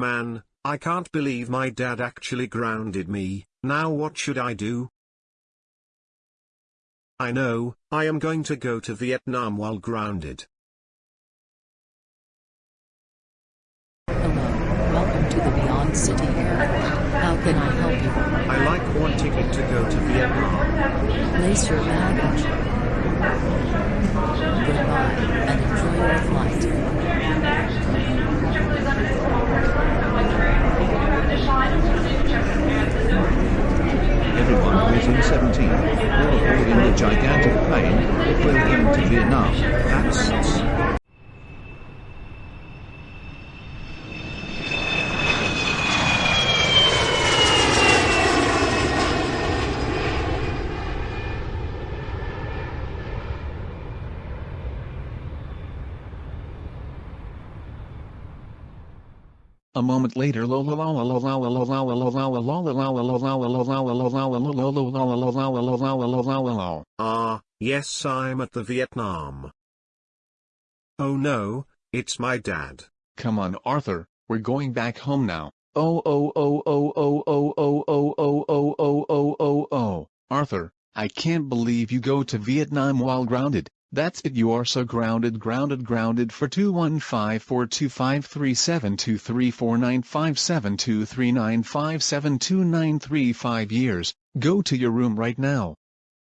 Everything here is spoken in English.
Man, I can't believe my dad actually grounded me, now what should I do? I know, I am going to go to Vietnam while grounded. Hello, welcome to the Beyond City area. How can I help you? I like one ticket to go to Vietnam. Place your baggage. Everyone in 17, all aboard in the gigantic plane that will to Vietnam. That's A moment later Ah, yes I'm at the Vietnam. Oh no, it's my dad. Come on Arthur, we're going back home now. Oh oh oh oh oh oh oh oh oh oh oh oh oh oh Arthur, I can't believe you go to Vietnam while grounded. That's it you are so grounded grounded grounded for 21542537234957239572935 years. Go to your room right now.